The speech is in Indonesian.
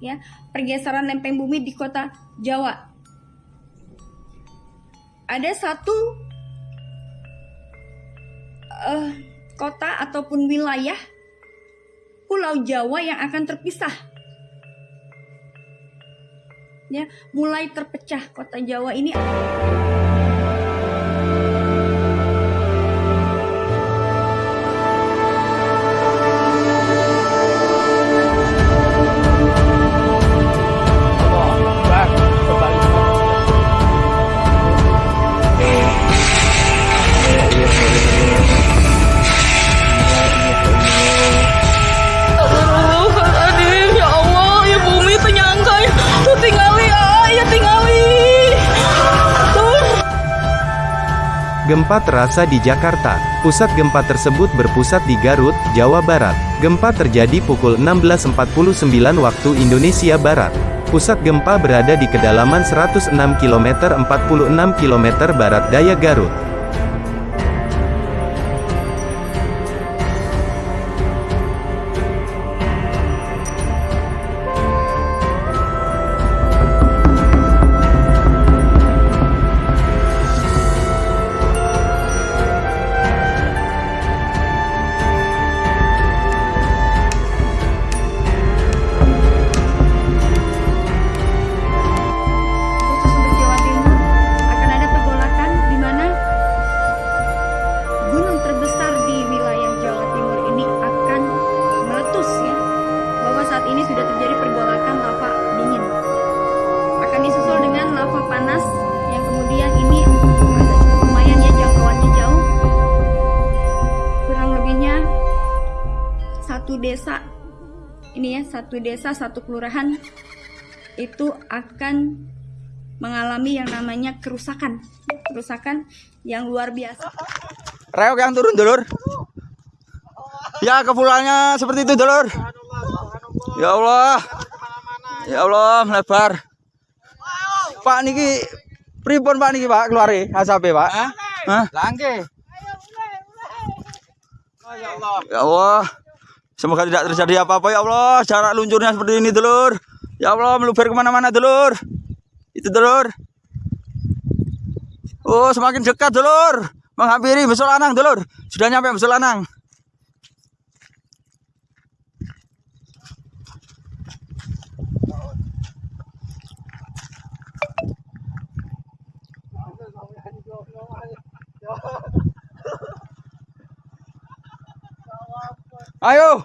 ya pergeseran lempeng bumi di kota Jawa. Ada satu eh, kota ataupun wilayah Pulau Jawa yang akan terpisah. Ya, mulai terpecah kota Jawa ini. Gempa terasa di Jakarta. Pusat gempa tersebut berpusat di Garut, Jawa Barat. Gempa terjadi pukul 16.49 waktu Indonesia Barat. Pusat gempa berada di kedalaman 106 km 46 km barat daya Garut. Ini sudah terjadi pergolakan lava dingin akan disusul dengan lava panas yang kemudian ini agak cukup lumayan ya jangkauannya jauh kurang lebihnya satu desa ini ya satu desa satu kelurahan itu akan mengalami yang namanya kerusakan kerusakan yang luar biasa Reok yang turun dulur. Ya kepulannya seperti itu dulur. Ya Allah. Ya Allah melebar. Pak niki pripun Pak niki Pak keluari asape Pak? Hah? Langke. Ya Allah. Semoga tidak terjadi apa-apa ya Allah. Jarak luncurnya seperti ini dulur. Ya Allah meluber ke mana-mana dulur. Itu dulur. Oh semakin dekat dulur. Menghampiri Besol Anang dulur. Sudah nyampe Besol Ayo.